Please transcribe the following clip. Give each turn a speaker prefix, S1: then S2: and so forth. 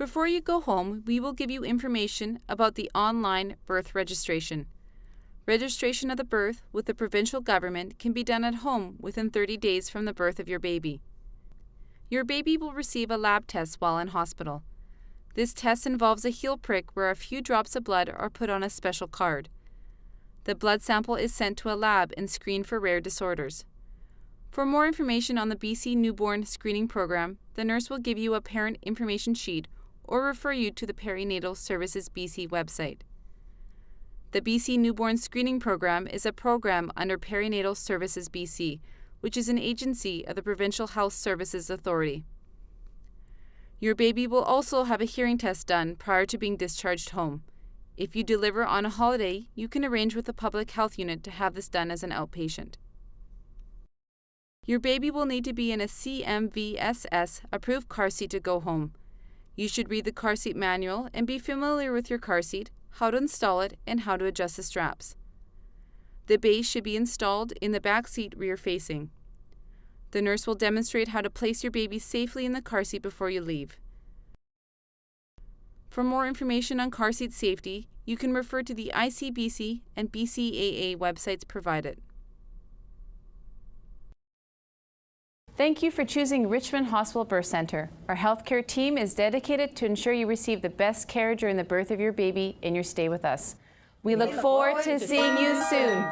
S1: Before you go home, we will give you information about the online birth registration. Registration of the birth with the provincial government can be done at home within 30 days from the birth of your baby. Your baby will receive a lab test while in hospital. This test involves a heel prick where a few drops of blood are put on a special card. The blood sample is sent to a lab and screened for rare disorders. For more information on the BC Newborn Screening Program, the nurse will give you a parent information sheet or refer you to the Perinatal Services BC website. The BC Newborn Screening Program is a program under Perinatal Services BC, which is an agency of the Provincial Health Services Authority. Your baby will also have a hearing test done prior to being discharged home. If you deliver on a holiday, you can arrange with the public health unit to have this done as an outpatient. Your baby will need to be in a CMVSS approved car seat to go home. You should read the car seat manual and be familiar with your car seat, how to install it, and how to adjust the straps. The base should be installed in the back seat rear facing. The nurse will demonstrate how to place your baby safely in the car seat before you leave. For more information on car seat safety, you can refer to the ICBC and BCAA websites provided. Thank you for choosing Richmond Hospital Birth Centre. Our healthcare team is dedicated to ensure you receive the best care during the birth of your baby and your stay with us. We look forward to seeing you soon.